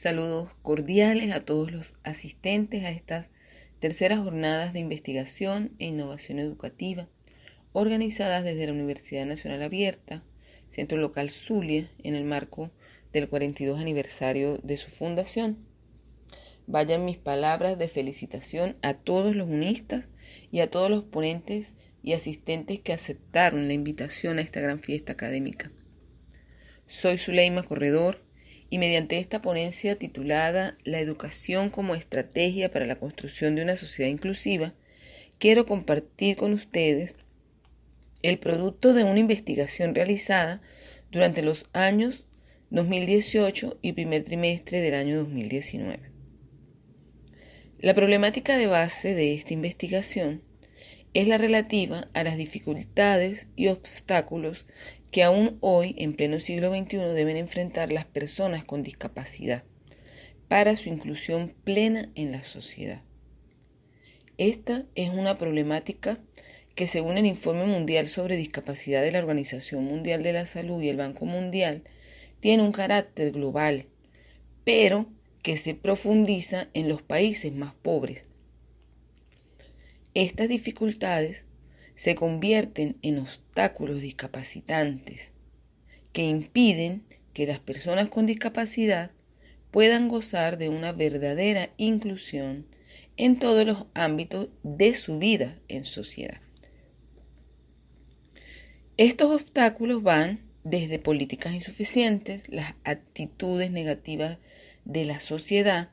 Saludos cordiales a todos los asistentes a estas terceras jornadas de investigación e innovación educativa organizadas desde la Universidad Nacional Abierta, Centro Local Zulia, en el marco del 42 aniversario de su fundación. Vayan mis palabras de felicitación a todos los unistas y a todos los ponentes y asistentes que aceptaron la invitación a esta gran fiesta académica. Soy Zuleima Corredor y mediante esta ponencia titulada La educación como estrategia para la construcción de una sociedad inclusiva, quiero compartir con ustedes el producto de una investigación realizada durante los años 2018 y primer trimestre del año 2019. La problemática de base de esta investigación es la relativa a las dificultades y obstáculos que aún hoy, en pleno siglo XXI, deben enfrentar las personas con discapacidad para su inclusión plena en la sociedad. Esta es una problemática que según el Informe Mundial sobre Discapacidad de la Organización Mundial de la Salud y el Banco Mundial, tiene un carácter global, pero que se profundiza en los países más pobres. Estas dificultades se convierten en obstáculos discapacitantes que impiden que las personas con discapacidad puedan gozar de una verdadera inclusión en todos los ámbitos de su vida en sociedad. Estos obstáculos van desde políticas insuficientes, las actitudes negativas de la sociedad,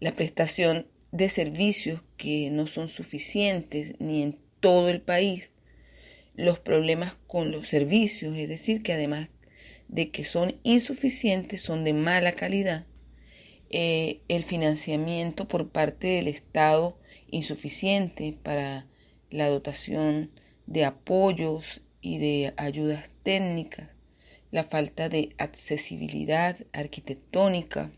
la prestación de servicios que no son suficientes ni en todo el país, los problemas con los servicios, es decir, que además de que son insuficientes, son de mala calidad, eh, el financiamiento por parte del Estado insuficiente para la dotación de apoyos y de ayudas técnicas, la falta de accesibilidad arquitectónica,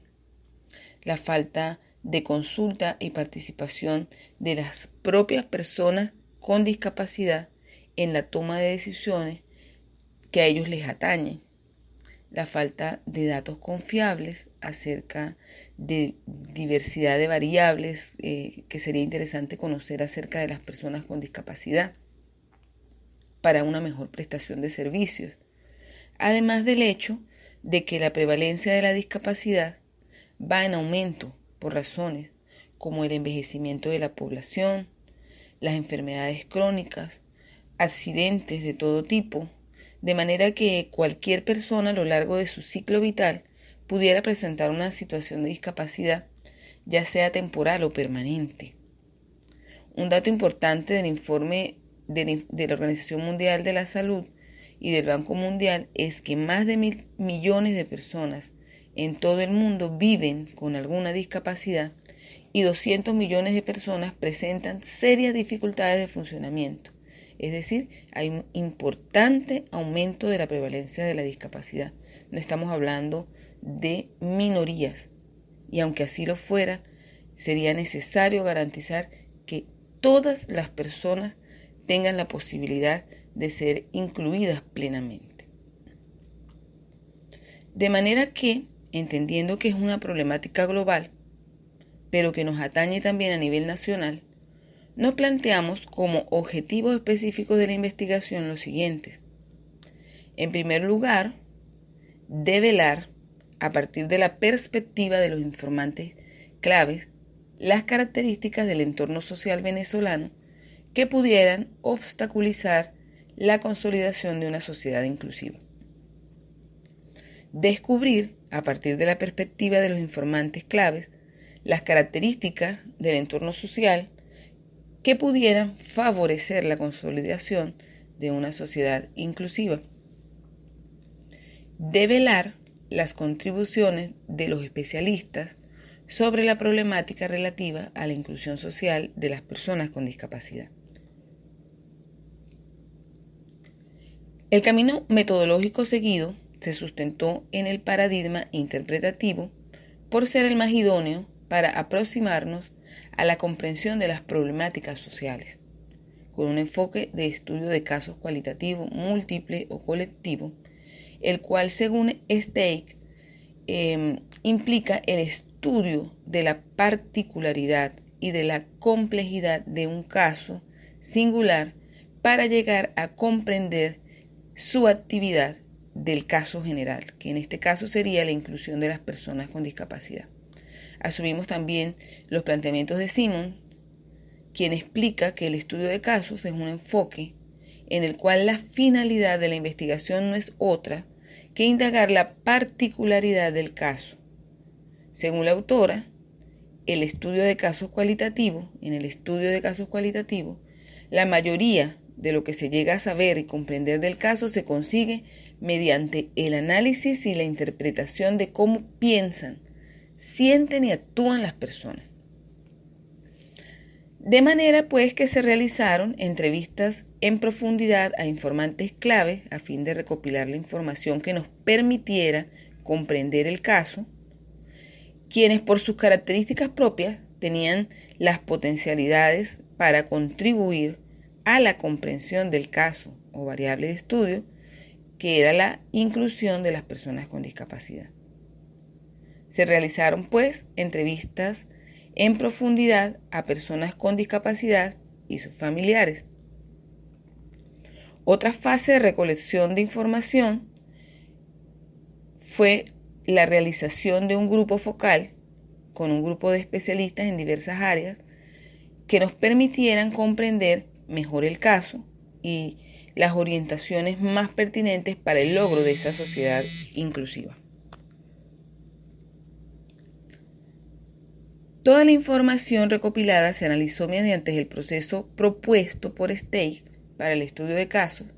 la falta de consulta y participación de las propias personas con discapacidad en la toma de decisiones que a ellos les atañen. La falta de datos confiables acerca de diversidad de variables eh, que sería interesante conocer acerca de las personas con discapacidad para una mejor prestación de servicios. Además del hecho de que la prevalencia de la discapacidad va en aumento por razones como el envejecimiento de la población, las enfermedades crónicas, accidentes de todo tipo, de manera que cualquier persona a lo largo de su ciclo vital pudiera presentar una situación de discapacidad, ya sea temporal o permanente. Un dato importante del informe de, la Organización Mundial de la Salud y del Banco Mundial es que más de mil millones de personas en todo el mundo viven con alguna discapacidad y 200 millones de personas presentan serias dificultades de funcionamiento. Es decir, hay un importante aumento de la prevalencia de la discapacidad. No estamos hablando de minorías. Y aunque así lo fuera, sería necesario garantizar que todas las personas tengan la posibilidad de ser incluidas plenamente. De manera que, entendiendo que es una problemática global, pero que nos atañe también a nivel nacional, nos planteamos como objetivos específicos de la investigación los siguientes. En primer lugar, develar, a partir de la perspectiva de los informantes claves, las características del entorno social venezolano que pudieran obstaculizar la consolidación de una sociedad inclusiva. Descubrir, a partir de la perspectiva de los informantes claves, las características del entorno social que pudieran favorecer la consolidación de una sociedad inclusiva. Develar las contribuciones de los especialistas sobre la problemática relativa a la inclusión social de las personas con discapacidad. El camino metodológico seguido se sustentó en el paradigma interpretativo por ser el más idóneo para aproximarnos a la comprensión de las problemáticas sociales, con un enfoque de estudio de casos cualitativo, múltiple o colectivo, el cual según Steik em, implica el estudio de la particularidad y de la complejidad de un caso singular para llegar a comprender su actividad del caso general, que en este caso sería la inclusión de las personas con discapacidad. Asumimos también los planteamientos de Simon, quien explica que el estudio de casos es un enfoque en el cual la finalidad de la investigación no es otra que indagar la particularidad del caso. Según la autora, el estudio de casos cualitativos, en el estudio de casos cualitativos, la mayoría de lo que se llega a saber y comprender del caso se consigue mediante el análisis y la interpretación de cómo piensan, sienten y actúan las personas. De manera pues que se realizaron entrevistas en profundidad a informantes clave a fin de recopilar la información que nos permitiera comprender el caso, quienes por sus características propias tenían las potencialidades para contribuir a la comprensión del caso o variable de estudio, que era la inclusión de las personas con discapacidad. Se realizaron, pues, entrevistas en profundidad a personas con discapacidad y sus familiares. Otra fase de recolección de información fue la realización de un grupo focal con un grupo de especialistas en diversas áreas que nos permitieran comprender mejor el caso y las orientaciones más pertinentes para el logro de esa sociedad inclusiva. Toda la información recopilada se analizó mediante el proceso propuesto por Stake para el estudio de casos,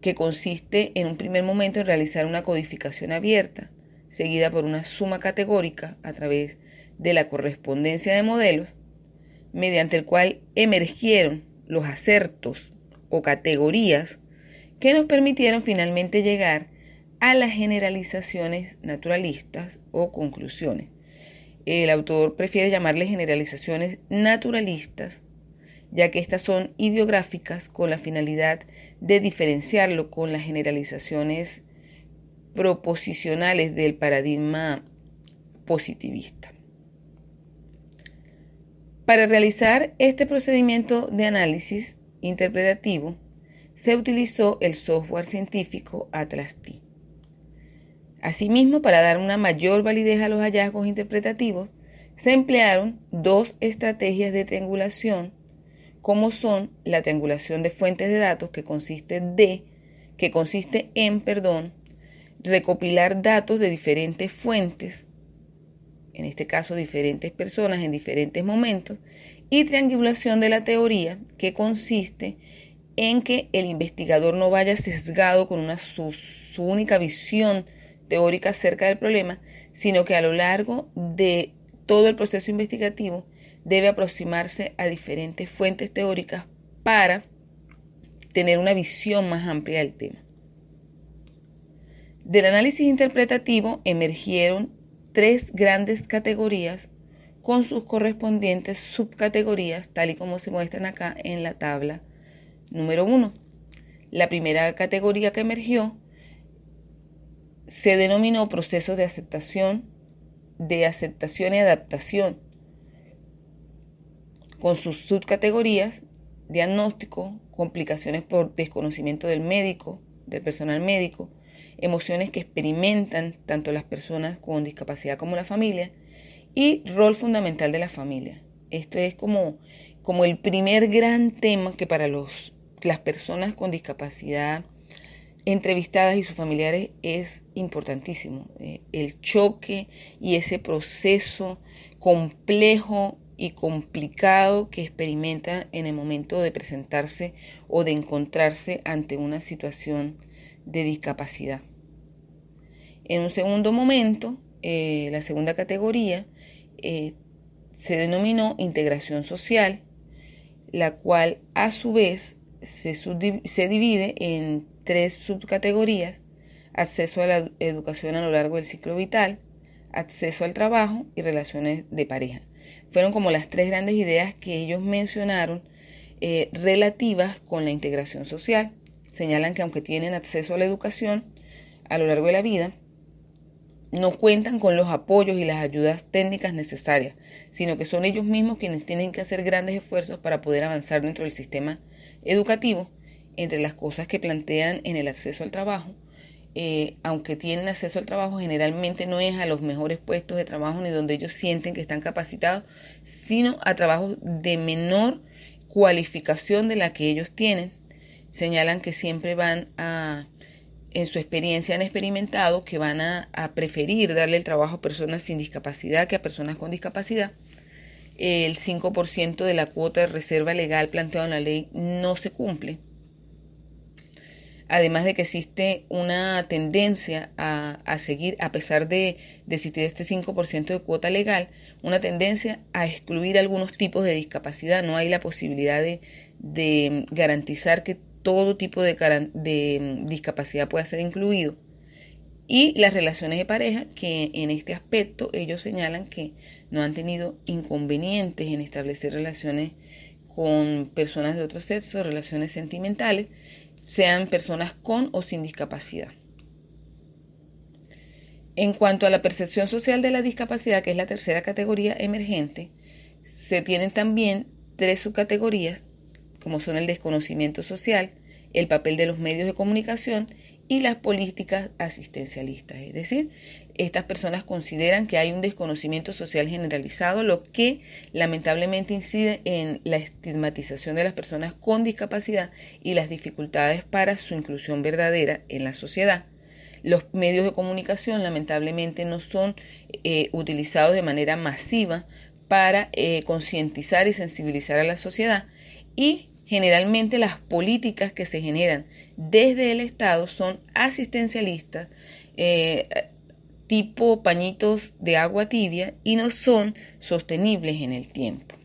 que consiste en un primer momento en realizar una codificación abierta, seguida por una suma categórica a través de la correspondencia de modelos, mediante el cual emergieron los acertos o categorías que nos permitieron finalmente llegar a las generalizaciones naturalistas o conclusiones el autor prefiere llamarle generalizaciones naturalistas, ya que estas son ideográficas con la finalidad de diferenciarlo con las generalizaciones proposicionales del paradigma positivista. Para realizar este procedimiento de análisis interpretativo, se utilizó el software científico Atlas-T. Asimismo, para dar una mayor validez a los hallazgos interpretativos, se emplearon dos estrategias de triangulación, como son la triangulación de fuentes de datos, que consiste que consiste en, perdón, recopilar datos de diferentes fuentes, en este caso diferentes personas en diferentes momentos, y triangulación de la teoría, que consiste en que el investigador no vaya sesgado con una, su, su única visión teórica acerca del problema, sino que a lo largo de todo el proceso investigativo debe aproximarse a diferentes fuentes teóricas para tener una visión más amplia del tema. Del análisis interpretativo emergieron tres grandes categorías con sus correspondientes subcategorías, tal y como se muestran acá en la tabla número 1. La primera categoría que emergió se denominó proceso de aceptación, de aceptación y adaptación, con sus subcategorías, diagnóstico, complicaciones por desconocimiento del médico, del personal médico, emociones que experimentan tanto las personas con discapacidad como la familia, y rol fundamental de la familia. Esto es como, como el primer gran tema que para los, las personas con discapacidad entrevistadas y sus familiares es importantísimo. Eh, el choque y ese proceso complejo y complicado que experimenta en el momento de presentarse o de encontrarse ante una situación de discapacidad. En un segundo momento, eh, la segunda categoría eh, se denominó integración social, la cual a su vez se, se divide en tres subcategorías, acceso a la educación a lo largo del ciclo vital, acceso al trabajo y relaciones de pareja. Fueron como las tres grandes ideas que ellos mencionaron eh, relativas con la integración social. Señalan que aunque tienen acceso a la educación a lo largo de la vida, no cuentan con los apoyos y las ayudas técnicas necesarias, sino que son ellos mismos quienes tienen que hacer grandes esfuerzos para poder avanzar dentro del sistema educativo. Entre las cosas que plantean en el acceso al trabajo, eh, aunque tienen acceso al trabajo, generalmente no es a los mejores puestos de trabajo ni donde ellos sienten que están capacitados, sino a trabajos de menor cualificación de la que ellos tienen. Señalan que siempre van a, en su experiencia han experimentado que van a, a preferir darle el trabajo a personas sin discapacidad que a personas con discapacidad. El 5% de la cuota de reserva legal planteada en la ley no se cumple además de que existe una tendencia a, seguir, a pesar de, existir este 5% de cuota legal, una tendencia a excluir algunos tipos de discapacidad. No hay la posibilidad de, garantizar que todo tipo de, de discapacidad pueda ser incluido. Y las relaciones de pareja, que en este aspecto ellos señalan que no han tenido inconvenientes en establecer relaciones con personas de otro sexo, relaciones sentimentales, sean personas con o sin discapacidad. En cuanto a la percepción social de la discapacidad, que es la tercera categoría emergente, se tienen también tres subcategorías, como son el desconocimiento social, el papel de los medios de comunicación y las políticas asistencialistas. Es decir, estas personas consideran que hay un desconocimiento social generalizado, lo que lamentablemente incide en la estigmatización de las personas con discapacidad y las dificultades para su inclusión verdadera en la sociedad. Los medios de comunicación lamentablemente no son eh, utilizados de manera masiva para eh, concientizar y sensibilizar a la sociedad y Generalmente las políticas que se generan desde el Estado son asistencialistas, eh, tipo pañitos de agua tibia y no son sostenibles en el tiempo.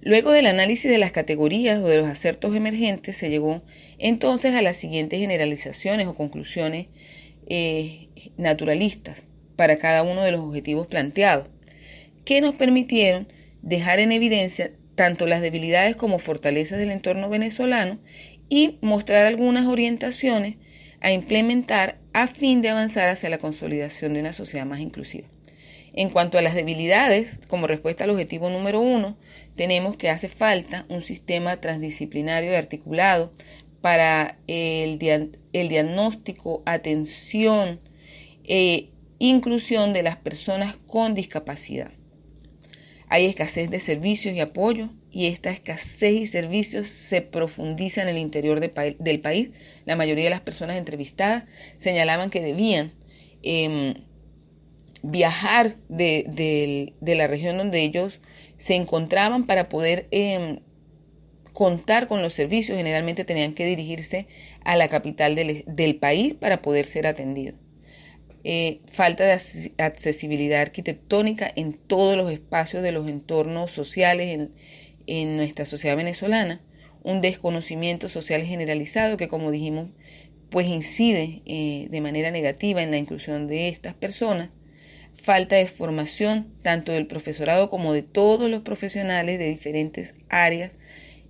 Luego del análisis de las categorías o de los acertos emergentes, se llegó entonces a las siguientes generalizaciones o conclusiones eh, naturalistas para cada uno de los objetivos planteados, que nos permitieron dejar en evidencia tanto las debilidades como fortalezas del entorno venezolano y mostrar algunas orientaciones a implementar a fin de avanzar hacia la consolidación de una sociedad más inclusiva. En cuanto a las debilidades, como respuesta al objetivo número uno, tenemos que hace falta un sistema transdisciplinario y articulado para el, diagnóstico, atención e inclusión de las personas con discapacidad. Hay escasez de servicios y apoyo y esta escasez y servicios se profundiza en el interior del país. La mayoría de las personas entrevistadas señalaban que debían em, viajar de, la región donde ellos se encontraban para poder em, contar con los servicios. Generalmente tenían que dirigirse a la capital del país para poder ser atendidos. Eh, falta de accesibilidad arquitectónica en todos los espacios de los entornos sociales en, nuestra sociedad venezolana, un desconocimiento social generalizado que, como dijimos, pues incide eh, de manera negativa en la inclusión de estas personas, falta de formación tanto del profesorado como de todos los profesionales de diferentes áreas,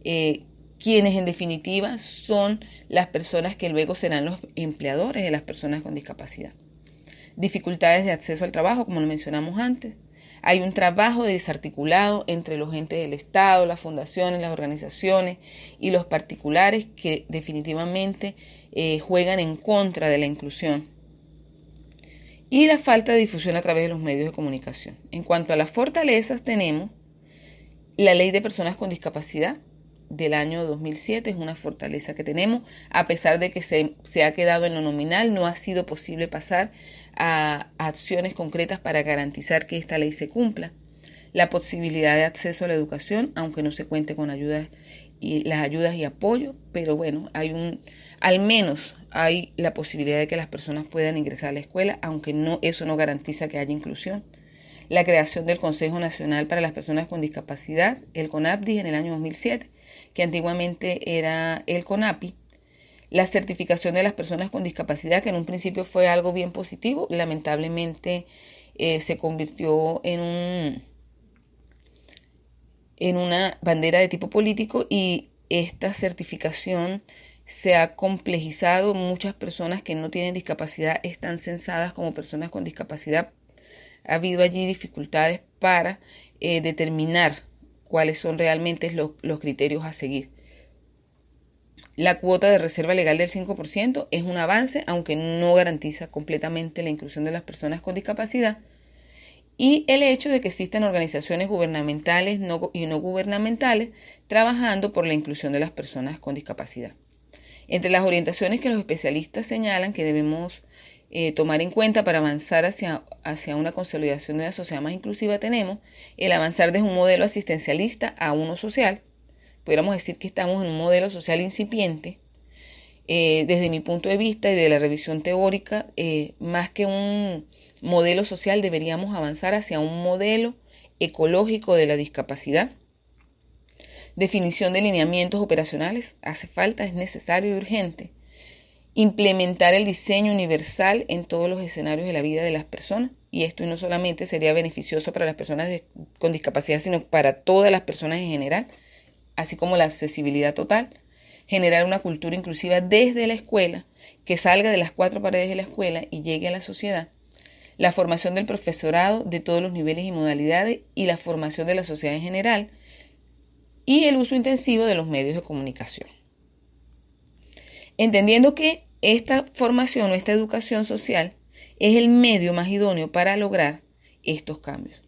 eh, quienes en definitiva son las personas que luego serán los empleadores de las personas con discapacidad dificultades de acceso al trabajo, como lo mencionamos antes. Hay un trabajo desarticulado entre los entes del Estado, las fundaciones, las organizaciones y los particulares que definitivamente eh, juegan en contra de la inclusión. Y la falta de difusión a través de los medios de comunicación. En cuanto a las fortalezas, tenemos la ley de personas con discapacidad, del año 2007 es una fortaleza que tenemos, a pesar de que se, se, ha quedado en lo nominal, no ha sido posible pasar a acciones concretas para garantizar que esta ley se cumpla. La posibilidad de acceso a la educación, aunque no se cuente con ayudas y las ayudas y apoyo, pero bueno, hay un, al menos hay la posibilidad de que las personas puedan ingresar a la escuela, aunque no, eso no garantiza que haya inclusión la creación del Consejo Nacional para las Personas con Discapacidad, el CONAPDI, en el año 2007, que antiguamente era el CONAPI, la certificación de las personas con discapacidad, que en un principio fue algo bien positivo, lamentablemente eh, se convirtió en un en una bandera de tipo político y esta certificación se ha complejizado, muchas personas que no tienen discapacidad están censadas como personas con discapacidad. Ha habido allí dificultades para eh, determinar cuáles son realmente los, criterios a seguir. La cuota de reserva legal del 5% es un avance, aunque no garantiza completamente la inclusión de las personas con discapacidad. Y el hecho de que existan organizaciones gubernamentales y no gubernamentales trabajando por la inclusión de las personas con discapacidad. Entre las orientaciones que los especialistas señalan que debemos eh, tomar en cuenta para avanzar hacia, hacia una consolidación de una sociedad más inclusiva tenemos el avanzar desde un modelo asistencialista a uno social, pudiéramos decir que estamos en un modelo social incipiente, eh, desde mi punto de vista y de la revisión teórica, eh, más que un modelo social deberíamos avanzar hacia un modelo ecológico de la discapacidad. Definición de lineamientos operacionales, hace falta, es necesario y urgente. Implementar el diseño universal en todos los escenarios de la vida de las personas. Y esto no solamente sería beneficioso para las personas con discapacidad, sino para todas las personas en general así como la accesibilidad total, generar una cultura inclusiva desde la escuela, que salga de las cuatro paredes de la escuela y llegue a la sociedad, la formación del profesorado de todos los niveles y modalidades y la formación de la sociedad en general, y el uso intensivo de los medios de comunicación. Entendiendo que esta formación o esta educación social es el medio más idóneo para lograr estos cambios.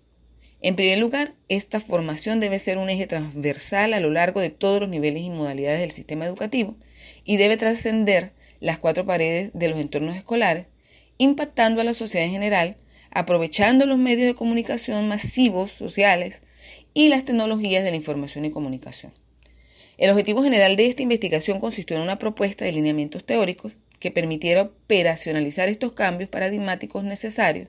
En primer lugar, esta formación debe ser un eje transversal a lo largo de todos los niveles y modalidades del sistema educativo y debe trascender las cuatro paredes de los entornos escolares, impactando a la sociedad en general, aprovechando los medios de comunicación masivos sociales y las tecnologías de la información y comunicación. El objetivo general de esta investigación consistió en una propuesta de lineamientos teóricos que permitiera operacionalizar estos cambios paradigmáticos necesarios.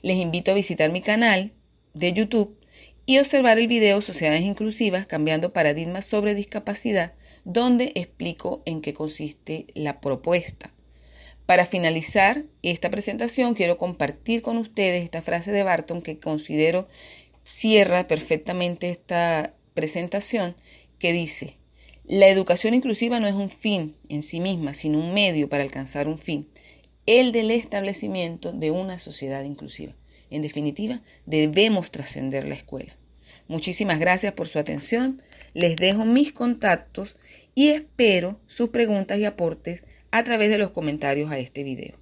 Les invito a visitar mi canal de YouTube y observar el video Sociedades Inclusivas cambiando paradigmas sobre discapacidad, donde explico en qué consiste la propuesta. Para finalizar esta presentación, quiero compartir con ustedes esta frase de Barton que considero cierra perfectamente esta presentación, que dice, la educación inclusiva no es un fin en sí misma, sino un medio para alcanzar un fin, el del establecimiento de una sociedad inclusiva. En definitiva, debemos trascender la escuela. Muchísimas gracias por su atención. Les dejo mis contactos y espero sus preguntas y aportes a través de los comentarios a este video.